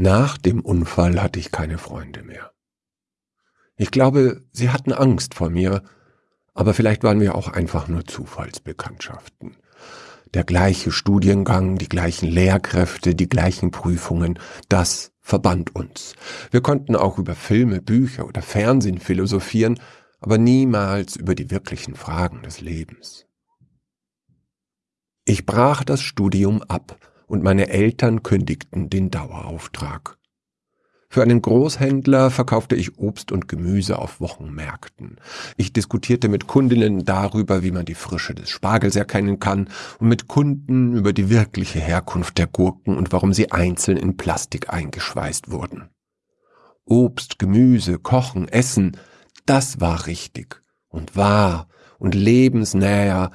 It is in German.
Nach dem Unfall hatte ich keine Freunde mehr. Ich glaube, sie hatten Angst vor mir, aber vielleicht waren wir auch einfach nur Zufallsbekanntschaften. Der gleiche Studiengang, die gleichen Lehrkräfte, die gleichen Prüfungen, das verband uns. Wir konnten auch über Filme, Bücher oder Fernsehen philosophieren, aber niemals über die wirklichen Fragen des Lebens. Ich brach das Studium ab und meine Eltern kündigten den Dauerauftrag. Für einen Großhändler verkaufte ich Obst und Gemüse auf Wochenmärkten. Ich diskutierte mit Kundinnen darüber, wie man die Frische des Spargels erkennen kann und mit Kunden über die wirkliche Herkunft der Gurken und warum sie einzeln in Plastik eingeschweißt wurden. Obst, Gemüse, Kochen, Essen, das war richtig und wahr und lebensnäher